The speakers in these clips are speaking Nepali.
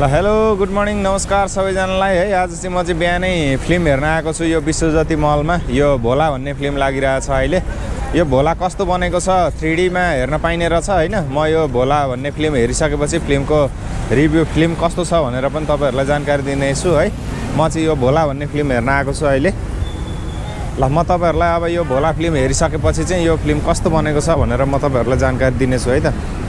ल हेलो गुड मर्निङ नमस्कार सबैजनालाई। है आज चाहिँ म चाहिँ बिहानै फिल्म हेर्न आएको छु यो विश्वज्योति मलमा। यो भोला भन्ने फिल्म लागिरहेछ अहिले। यो भोला कस्तो बनेको छ थ्री डीमा हेर्न पाइने रहेछ होइन? म यो भोला भन्ने फिल्म हेरिसकेपछि फिल्मको रिभ्यू फिल्म कस्तो छ भनेर पनि तपाईँहरूलाई जानकारी दिनेछु है? म चाहिँ यो भोला भन्ने फिल्म हेर्न आएको छु अहिले। ल म तपाईँहरूलाई अब यो भोला फिल्म हेरिसकेपछि चाहिँ यो फिल्म कस्तो बनेको छ भनेर म तपाईँहरूलाई जानकारी दिनेछु है त?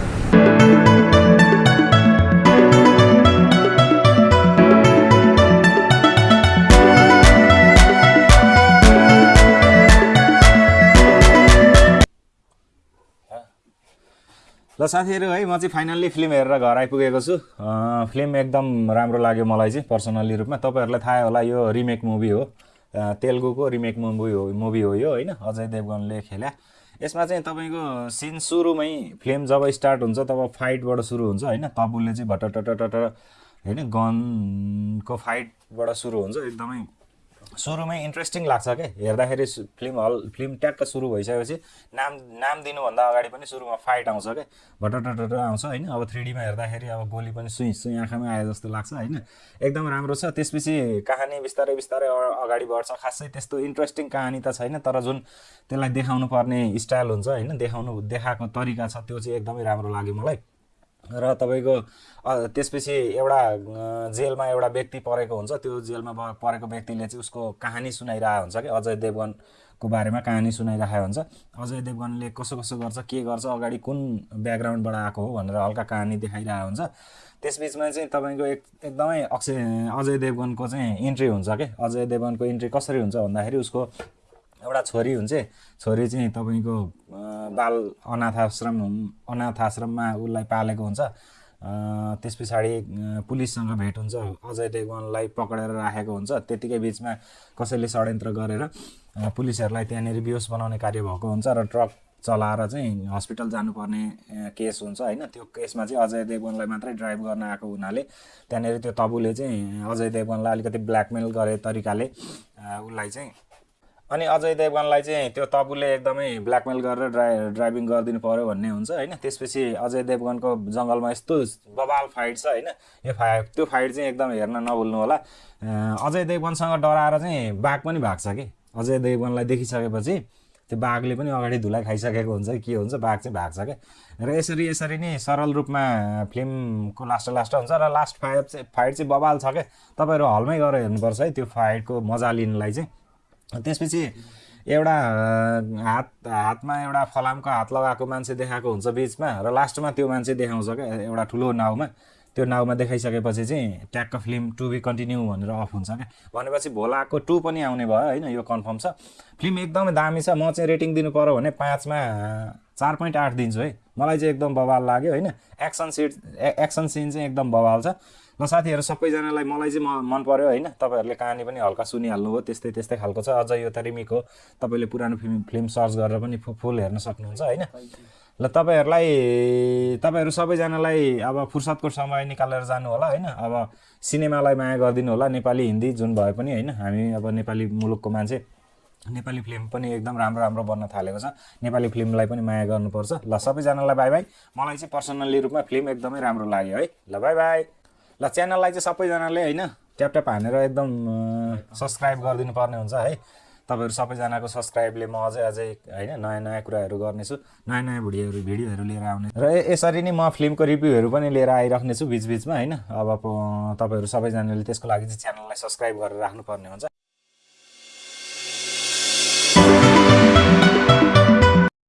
ल साथीहरू है म चाहिँ फाइनल्ली फिल्म हेरेर घर आइपुगेको छु। फिल्म एकदम राम्रो लाग्यो मलाई चाहिँ पर्सनल्ली रूपमा। तपाईँहरूलाई थाहा होला यो रिमेक मुभी हो। तेलुगुको रिमेक मुभी हो मुभी हो यो होइन? अजय देवगनले खेल्या। यसमा चाहिँ तपाईँको सिन सुरुमै फिल्म जब स्टार्ट हुन्छ तब फाइटबाट सुरु हुन्छ होइन? तबुले चाहिँ भटटटटट होइन? गनको फाइटबाट सुरु हुन्छ एकदमै सुरुमै इन्ट्रेस्टिङ लाग्छ क्या हेर्दाखेरि फिल्म हल फिल्म ट्याक्क सुरु भइसकेपछि नाम नाम दिनुभन्दा अगाडि पनि सुरुमा फाइट आउँछ क्या भटटटट आउँछ होइन? अब थ्री डीमा हेर्दाखेरि अब गोली पनि सुई सुई आँखामा आए जस्तो लाग्छ होइन? एकदम राम्रो छ। त्यसपछि कहानी बिस्तारै बिस्तारै अगाडि बढ्छ। खासै त्यस्तो इन्ट्रेस्टिङ कहानी त छैन तर जुन त्यसलाई देखाउनु पर्ने स्टाइल हुन्छ होइन देखाउनु देखाएको तरिका छ त्यो चाहिँ एकदमै राम्रो लाग्यो मलाई। र तपाईँको त्यसपछि एउटा जेलमा एउटा व्यक्ति परेको हुन्छ। त्यो जेलमा परेको व्यक्तिले चाहिँ उसको कहानी सुनाइरहेको हुन्छ कि? अजय देवगनको बारेमा कहानी सुनाइरहेको हुन्छ। अजय देवगनले कसो कसो गर्छ के गर्छ अगाडि कुन ब्याकग्राउन्डबाट आएको हो भनेर हल्का कहानी देखाइरहेको हुन्छ। त्यसबिचमा चाहिँ तपाईँको एक एकदमै अक्षय अजय देवगनको चाहिँ इन्ट्री हुन्छ क्या अजय देवगनको इन्ट्री कसरी हुन्छ भन्दाखेरि उसको एउटा छोरी हुन्छ छोरी चाहिँ तपाईँको बाल अनाथ आश्रम अनाथ आश्रममा उसलाई पालेको हुन्छ। त्यस पछाडि पुलिससँग भेट हुन्छ अजय देवगनलाई पक्रेर राखेको हुन्छ। त्यतिकै बिचमा कसैले षड्यन्त्र गरेर पुलिसहरूलाई त्यहाँनिर बेहोस बनाउने कार्य भएको हुन्छ र ट्रक चलाएर चाहिँ हस्पिटल जानुपर्ने केस हुन्छ होइन। त्यो केसमा चाहिँ अजय देवगनलाई मात्रै ड्राइभ गर्न आएको हुनाले त्यहाँनिर त्यो तबुले चाहिँ अजय देवगनलाई अलिकति ब्ल्याकमेल गरे तरिकाले उसलाई चाहिँ अनि अजय देवगनलाई चाहिँ त्यो तबुले एकदमै ब्ल्याकमेल गरेर ड्राइ ड्राइभिङ गरिदिनु पऱ्यो भन्ने हुन्छ होइन? त्यसपछि अजय देवगनको जङ्गलमा यस्तो बबाल फाइट छ होइन? यो फाइट त्यो फाइट चाहिँ एकदम हेर्न नभुल्नु होला। अजय देवगनसँग डराएर चाहिँ बाघ पनि भाग्छ कि? अजय देवगनलाई देखिसकेपछि त्यो बाघले पनि अगाडि धुलाई खाइसकेको हुन्छ कि के हुन्छ? बाघ चाहिँ भाग्छ क्या? र यसरी यसरी नै सरल रूपमा फिल्मको लास्ट लास्ट हुन्छ र लास्ट फाइट चाहिँ फाइट चाहिँ बबाल छ क्या? तपाईँहरू हलमै गएर हेर्नुपर्छ है त्यो फाइटको मजा लिनलाई चाहिँ। त्यसपछि एउटा हात हातमा एउटा फलामको हात लगाएको मान्छे देखाएको हुन्छ बिचमा र लास्टमा त्यो मान्छे देखाउँछ क्या एउटा ठुलो नाउमा। त्यो नाउमा देखाइसकेपछि चाहिँ ट्याक्क फिल्म टु बी कन्टिन्यू भनेर अफ हुन्छ क्या। भनेपछि भोलाको टु पनि आउने भयो होइन यो कन्फर्म छ। फिल्म एकदमै दामी छ म चाहिँ रेटिङ दिनु पऱ्यो भने पाँचमा चार पोइन्ट आठ दिन्छु है। मलाई चाहिँ एकदम बवाल लाग्यो होइन? एक्सन सिट एक्सन सिन चाहिँ एकदम बवाल छ। ल साथीहरू सबैजनालाई मलाई चाहिँ म मन पऱ्यो होइन? तपाईँहरूले कहानी पनि हल्का सुनिहाल्नुभयो त्यस्तै त्यस्तै खालको छ। अझ यो त रिमिक हो। तपाईँले पुरानो फिल्म फिल्म सर्च गरेर पनि फुल हेर्न सक्नुहुन्छ होइन? ल तपाईँहरूलाई तपाईँहरू सबैजनालाई अब फुर्सदको समय निकालेर जानु होला होइन? अब सिनेमालाई माया गरिदिनु होला नेपाली हिन्दी जुन भए पनि होइन? हामी अब नेपाली मुलुकको मान्छे। नेपाली फिल्म पनि एकदम राम्रो राम्रो बन्न थालेको छ। नेपाली फिल्मलाई पनि माया गर्नुपर्छ। ल सबैजनालाई बाई बाई मलाई चाहिँ पर्सनल्ली रूपमा फिल्म एकदमै राम्रो लाग्यो है। ल बाई बाई ल च्यानललाई चाहिँ सबैजनाले होइन ट्याप ट्याप हानेर एकदम सब्सक्राइब गरिदिनु पर्ने हुन्छ है। तपाईँहरू सबैजनाको सब्सक्राइबले म अझै अझै होइन नयाँ नयाँ कुराहरू गर्नेछु नयाँ नयाँ भिडियोहरू भिडियोहरू लिएर आउने। र यसरी नै म फिल्मको रिभ्यूहरू पनि लिएर आइराख्नेछु बिचबिचमा होइन। अब तपाईँहरू सबैजनाले त्यसको लागि चाहिँ च्यानललाई सब्सक्राइब गरेर राख्नुपर्ने हुन्छ।